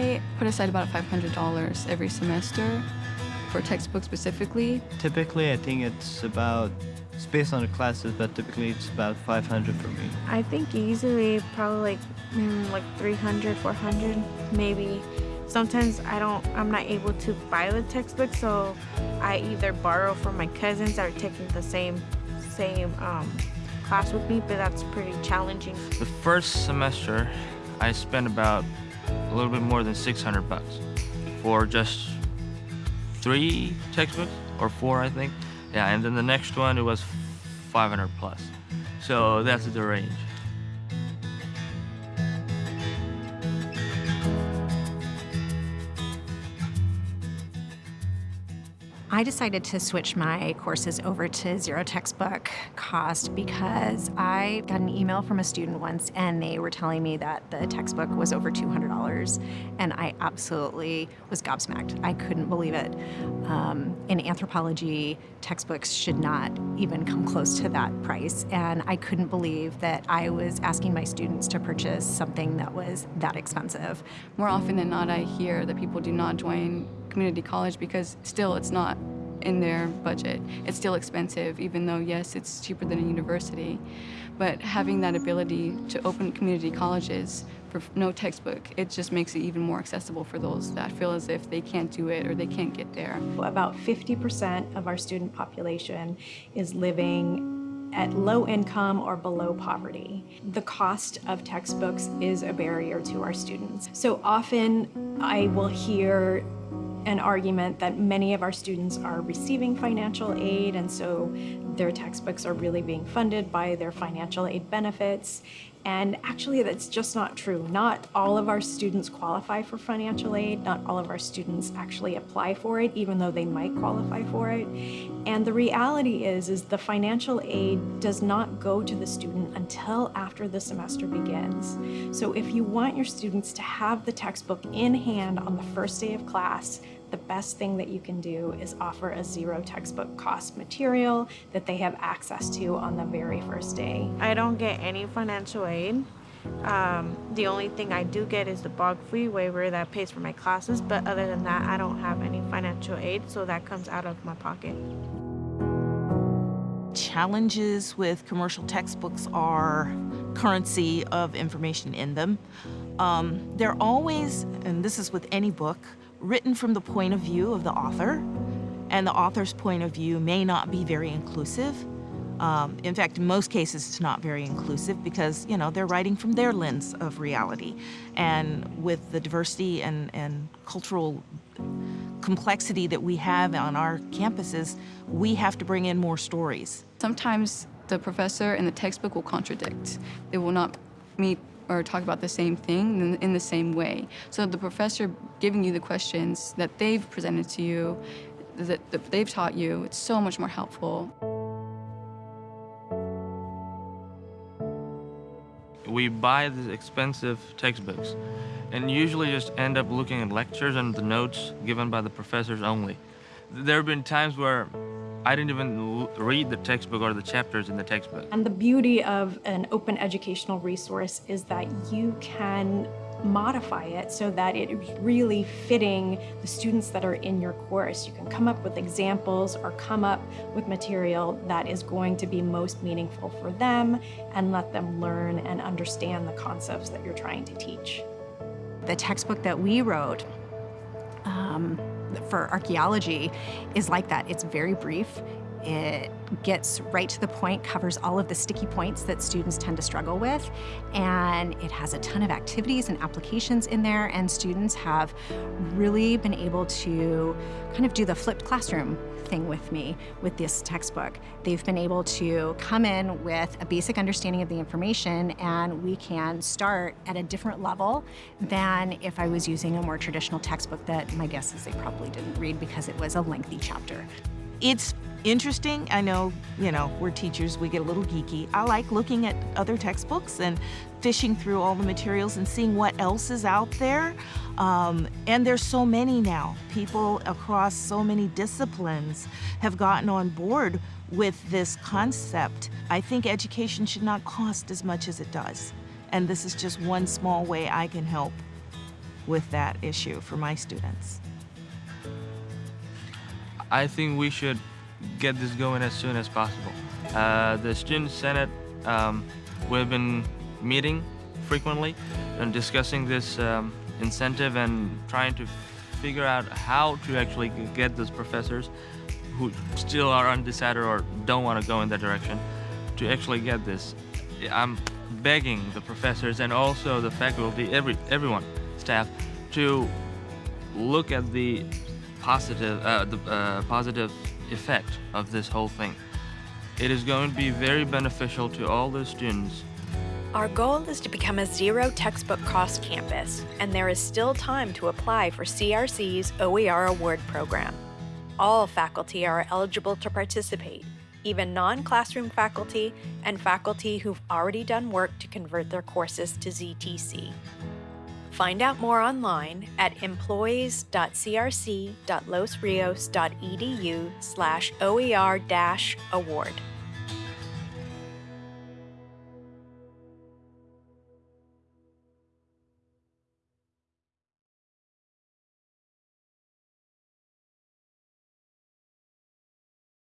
I put aside about $500 every semester for textbooks specifically. Typically, I think it's about, it's based on the classes, but typically it's about 500 for me. I think easily probably like, mm, like 300, 400, maybe. Sometimes I don't, I'm not able to buy the textbook, so I either borrow from my cousins that are taking the same, same um, class with me, but that's pretty challenging. The first semester, I spent about a little bit more than 600 bucks for just three textbooks or four, I think. Yeah, and then the next one it was 500 plus. So that's the range. I decided to switch my courses over to zero textbook cost because I got an email from a student once and they were telling me that the textbook was over $200 and I absolutely was gobsmacked. I couldn't believe it. Um, in anthropology, textbooks should not even come close to that price and I couldn't believe that I was asking my students to purchase something that was that expensive. More often than not, I hear that people do not join community college because still it's not in their budget. It's still expensive, even though, yes, it's cheaper than a university. But having that ability to open community colleges for no textbook, it just makes it even more accessible for those that feel as if they can't do it or they can't get there. About 50% of our student population is living at low income or below poverty. The cost of textbooks is a barrier to our students. So often I will hear an argument that many of our students are receiving financial aid and so their textbooks are really being funded by their financial aid benefits. And actually that's just not true. Not all of our students qualify for financial aid. Not all of our students actually apply for it, even though they might qualify for it. And the reality is, is the financial aid does not go to the student until after the semester begins. So if you want your students to have the textbook in hand on the first day of class, the best thing that you can do is offer a zero textbook cost material that they have access to on the very first day. I don't get any financial aid. Um, the only thing I do get is the BOG fee waiver that pays for my classes, but other than that, I don't have any financial aid, so that comes out of my pocket. Challenges with commercial textbooks are currency of information in them. Um, they're always, and this is with any book, written from the point of view of the author, and the author's point of view may not be very inclusive. Um, in fact, in most cases, it's not very inclusive because, you know, they're writing from their lens of reality. And with the diversity and, and cultural complexity that we have on our campuses, we have to bring in more stories. Sometimes the professor and the textbook will contradict. They will not meet or talk about the same thing in, the same way. So the professor giving you the questions that they've presented to you, that, that they've taught you, it's so much more helpful. We buy the expensive textbooks and usually just end up looking at lectures and the notes given by the professors only. There have been times where I didn't even read the textbook or the chapters in the textbook. And the beauty of an open educational resource is that you can modify it so that it is really fitting the students that are in your course. You can come up with examples or come up with material that is going to be most meaningful for them and let them learn and understand the concepts that you're trying to teach. The textbook that we wrote um, for archaeology is like that. It's very brief. It gets right to the point, covers all of the sticky points that students tend to struggle with, and it has a ton of activities and applications in there, and students have really been able to kind of do the flipped classroom thing with me with this textbook. They've been able to come in with a basic understanding of the information and we can start at a different level than if I was using a more traditional textbook that my guess is they probably didn't read because it was a lengthy chapter. It's interesting. I know, you know, we're teachers, we get a little geeky. I like looking at other textbooks and fishing through all the materials and seeing what else is out there. Um, and there's so many now. People across so many disciplines have gotten on board with this concept. I think education should not cost as much as it does. And this is just one small way I can help. with that issue for my students. I think we should get this going as soon as possible. Uh, the Student Senate, um, we've been meeting frequently and discussing this um, incentive and trying to figure out how to actually get those professors who still are undecided or don't want to go in that direction to actually get this. I'm begging the professors and also the faculty, every everyone, staff, to look at the positive, uh, the uh, positive effect of this whole thing. It is going to be very beneficial to all the students. Our goal is to become a zero textbook cost campus, and there is still time to apply for CRC's OER Award Program. All faculty are eligible to participate, even non classroom faculty and faculty who've already done work to convert their courses to ZTC. Find out more online at employees.crc.losrios.edu slash OER-award.